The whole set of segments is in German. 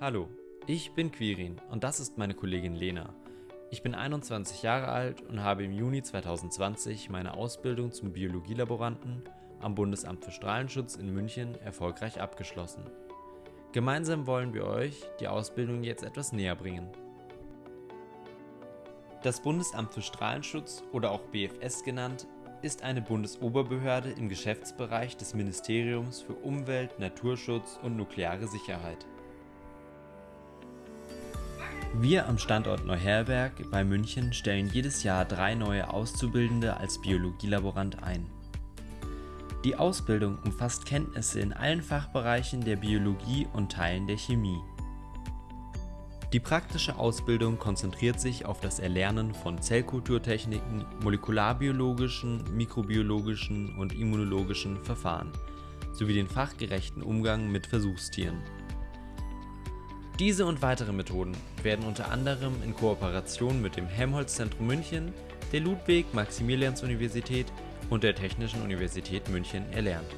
Hallo, ich bin Quirin und das ist meine Kollegin Lena. Ich bin 21 Jahre alt und habe im Juni 2020 meine Ausbildung zum Biologielaboranten am Bundesamt für Strahlenschutz in München erfolgreich abgeschlossen. Gemeinsam wollen wir euch die Ausbildung jetzt etwas näher bringen. Das Bundesamt für Strahlenschutz oder auch BFS genannt, ist eine Bundesoberbehörde im Geschäftsbereich des Ministeriums für Umwelt, Naturschutz und nukleare Sicherheit. Wir am Standort Neuherberg bei München stellen jedes Jahr drei neue Auszubildende als Biologielaborant ein. Die Ausbildung umfasst Kenntnisse in allen Fachbereichen der Biologie und Teilen der Chemie. Die praktische Ausbildung konzentriert sich auf das Erlernen von Zellkulturtechniken, molekularbiologischen, mikrobiologischen und immunologischen Verfahren sowie den fachgerechten Umgang mit Versuchstieren. Diese und weitere Methoden werden unter anderem in Kooperation mit dem Helmholtz-Zentrum München, der Ludwig-Maximilians-Universität und der Technischen Universität München erlernt.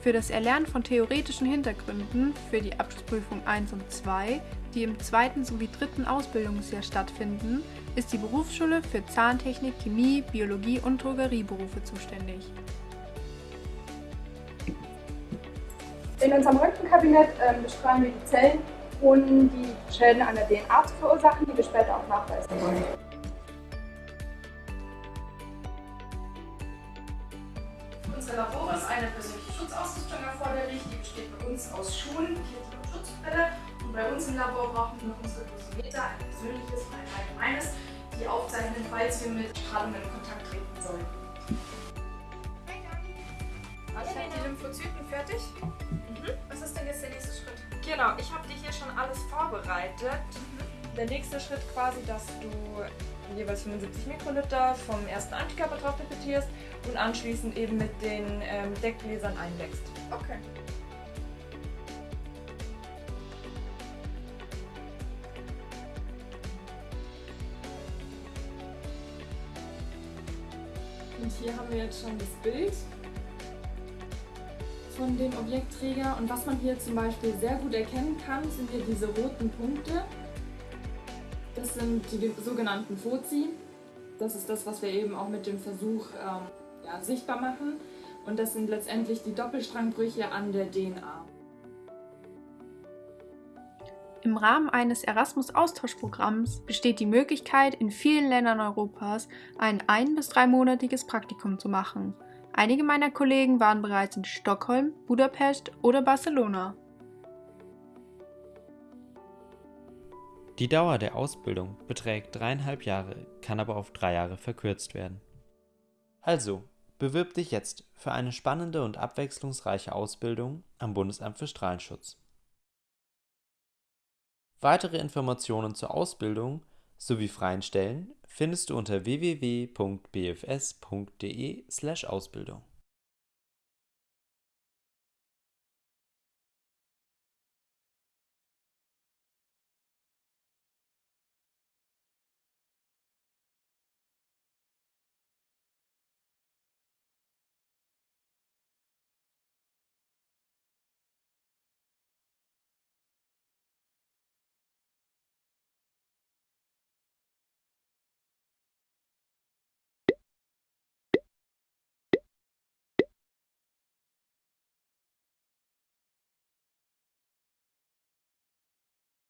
Für das Erlernen von theoretischen Hintergründen für die Abschlussprüfung 1 und 2, die im zweiten sowie dritten Ausbildungsjahr stattfinden, ist die Berufsschule für Zahntechnik, Chemie, Biologie und Drogerieberufe zuständig. In unserem Röntgenkabinett ähm, bestrahlen wir die Zellen, ohne die Schäden an der DNA zu verursachen, die wir später auch nachweisen wollen. Unser Labor ist eine persönliche Schutzausrüstung erforderlich. Die besteht bei uns aus Schuhen, Kittel und Schutzbrille. Und bei uns im Labor brauchen wir noch unsere Dosimeter, ein persönliches und ein allgemeines, die aufzeichnen, falls wir mit Strahlung in Kontakt treten sollen. Genau, ich habe dir hier schon alles vorbereitet. Der nächste Schritt quasi, dass du jeweils 75 Mikroliter vom ersten Antikörper drauf pipetierst und anschließend eben mit den ähm, Deckgläsern einwächst. Okay. Und hier haben wir jetzt schon das Bild von dem Objektträger. Und was man hier zum Beispiel sehr gut erkennen kann, sind hier diese roten Punkte. Das sind die sogenannten Foci. Das ist das, was wir eben auch mit dem Versuch ähm, ja, sichtbar machen. Und das sind letztendlich die Doppelstrangbrüche an der DNA. Im Rahmen eines Erasmus-Austauschprogramms besteht die Möglichkeit, in vielen Ländern Europas ein ein- bis dreimonatiges Praktikum zu machen. Einige meiner Kollegen waren bereits in Stockholm, Budapest oder Barcelona. Die Dauer der Ausbildung beträgt dreieinhalb Jahre, kann aber auf drei Jahre verkürzt werden. Also, bewirb dich jetzt für eine spannende und abwechslungsreiche Ausbildung am Bundesamt für Strahlenschutz. Weitere Informationen zur Ausbildung sowie freien Stellen findest du unter www.bfs.de/ausbildung.